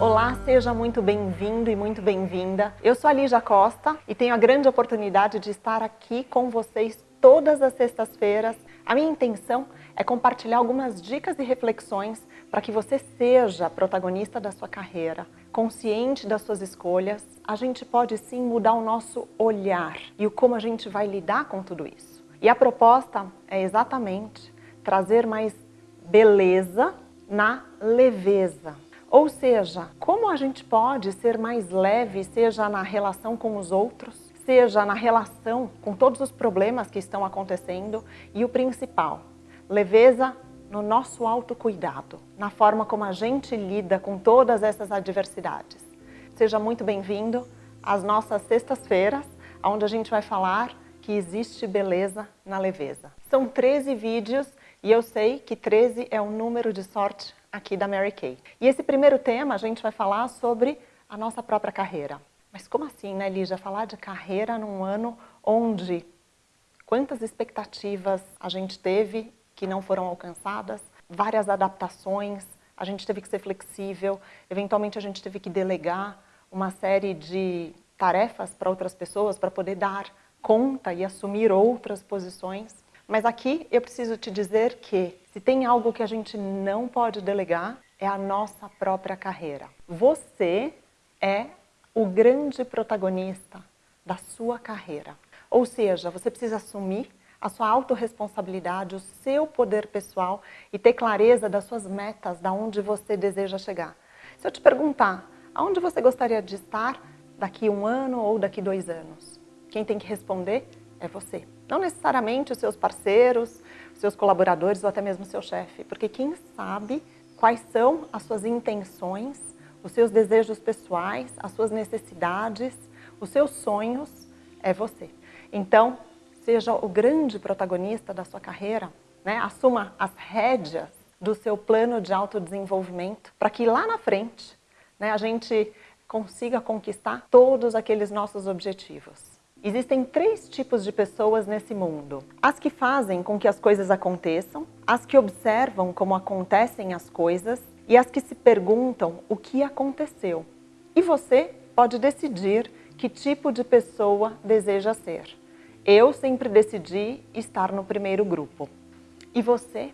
Olá, seja muito bem-vindo e muito bem-vinda. Eu sou a Lígia Costa e tenho a grande oportunidade de estar aqui com vocês todas as sextas-feiras. A minha intenção é compartilhar algumas dicas e reflexões para que você seja protagonista da sua carreira, consciente das suas escolhas. A gente pode sim mudar o nosso olhar e o como a gente vai lidar com tudo isso. E a proposta é exatamente trazer mais beleza na leveza. Ou seja, como a gente pode ser mais leve, seja na relação com os outros, seja na relação com todos os problemas que estão acontecendo e o principal, leveza no nosso autocuidado, na forma como a gente lida com todas essas adversidades. Seja muito bem-vindo às nossas sextas-feiras, onde a gente vai falar que existe beleza na leveza. São 13 vídeos e eu sei que 13 é um número de sorte aqui da Mary Kay. E esse primeiro tema a gente vai falar sobre a nossa própria carreira. Mas como assim, né, Lígia? Falar de carreira num ano onde quantas expectativas a gente teve que não foram alcançadas, várias adaptações, a gente teve que ser flexível, eventualmente a gente teve que delegar uma série de tarefas para outras pessoas para poder dar conta e assumir outras posições. Mas aqui eu preciso te dizer que se tem algo que a gente não pode delegar, é a nossa própria carreira. Você é o grande protagonista da sua carreira. Ou seja, você precisa assumir a sua autorresponsabilidade, o seu poder pessoal e ter clareza das suas metas, da onde você deseja chegar. Se eu te perguntar, aonde você gostaria de estar daqui um ano ou daqui dois anos? Quem tem que responder é você. Não necessariamente os seus parceiros, os seus colaboradores ou até mesmo seu chefe, porque quem sabe quais são as suas intenções, os seus desejos pessoais, as suas necessidades, os seus sonhos, é você. Então, seja o grande protagonista da sua carreira, né? assuma as rédeas do seu plano de autodesenvolvimento, para que lá na frente né, a gente consiga conquistar todos aqueles nossos objetivos. Existem três tipos de pessoas nesse mundo. As que fazem com que as coisas aconteçam, as que observam como acontecem as coisas e as que se perguntam o que aconteceu. E você pode decidir que tipo de pessoa deseja ser. Eu sempre decidi estar no primeiro grupo. E você?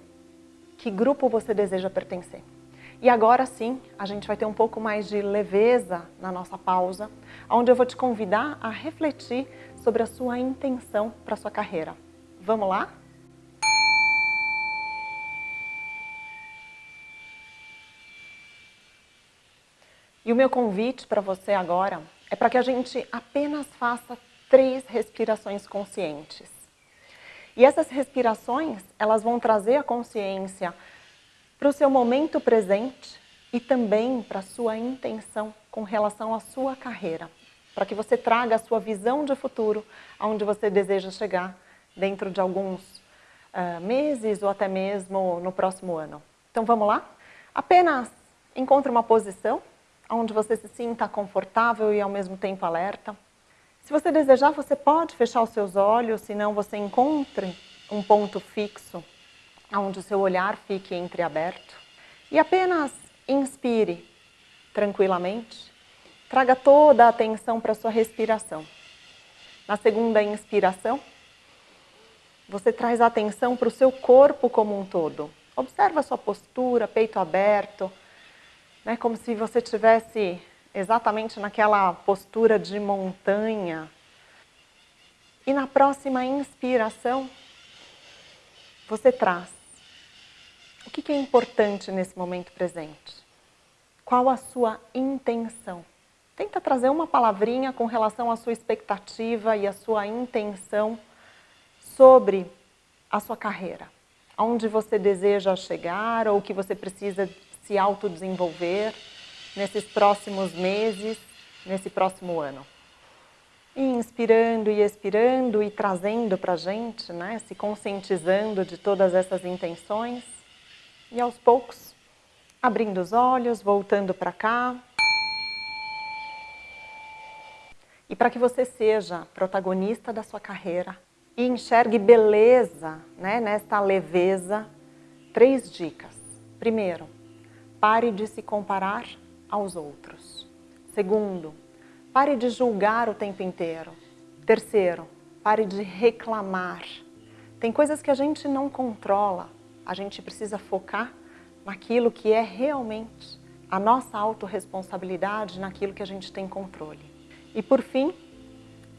Que grupo você deseja pertencer? E agora sim, a gente vai ter um pouco mais de leveza na nossa pausa, onde eu vou te convidar a refletir sobre a sua intenção para a sua carreira. Vamos lá? E o meu convite para você agora é para que a gente apenas faça três respirações conscientes. E essas respirações, elas vão trazer a consciência para o seu momento presente e também para a sua intenção com relação à sua carreira, para que você traga a sua visão de futuro aonde você deseja chegar dentro de alguns uh, meses ou até mesmo no próximo ano. Então vamos lá? Apenas encontre uma posição onde você se sinta confortável e ao mesmo tempo alerta. Se você desejar, você pode fechar os seus olhos, senão você encontre um ponto fixo onde o seu olhar fique entreaberto e apenas inspire tranquilamente, traga toda a atenção para a sua respiração. Na segunda inspiração, você traz a atenção para o seu corpo como um todo. Observa a sua postura, peito aberto, né, como se você estivesse exatamente naquela postura de montanha. E na próxima inspiração, você traz o que é importante nesse momento presente? Qual a sua intenção? Tenta trazer uma palavrinha com relação à sua expectativa e à sua intenção sobre a sua carreira. Aonde você deseja chegar ou o que você precisa se autodesenvolver nesses próximos meses, nesse próximo ano. Inspirando e expirando e trazendo para a gente, né, se conscientizando de todas essas intenções. E aos poucos, abrindo os olhos, voltando para cá. E para que você seja protagonista da sua carreira e enxergue beleza né, nesta leveza, três dicas. Primeiro, pare de se comparar aos outros. Segundo, pare de julgar o tempo inteiro. Terceiro, pare de reclamar. Tem coisas que a gente não controla, a gente precisa focar naquilo que é realmente a nossa autorresponsabilidade, naquilo que a gente tem controle. E por fim,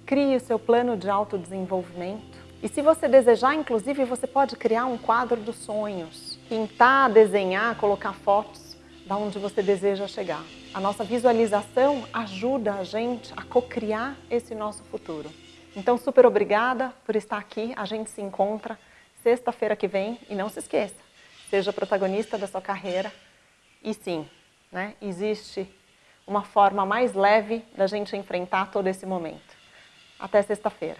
crie o seu plano de autodesenvolvimento. E se você desejar, inclusive, você pode criar um quadro dos sonhos, pintar, desenhar, colocar fotos da onde você deseja chegar. A nossa visualização ajuda a gente a cocriar esse nosso futuro. Então, super obrigada por estar aqui. A gente se encontra sexta-feira que vem e não se esqueça, seja protagonista da sua carreira. E sim, né, existe uma forma mais leve da gente enfrentar todo esse momento. Até sexta-feira.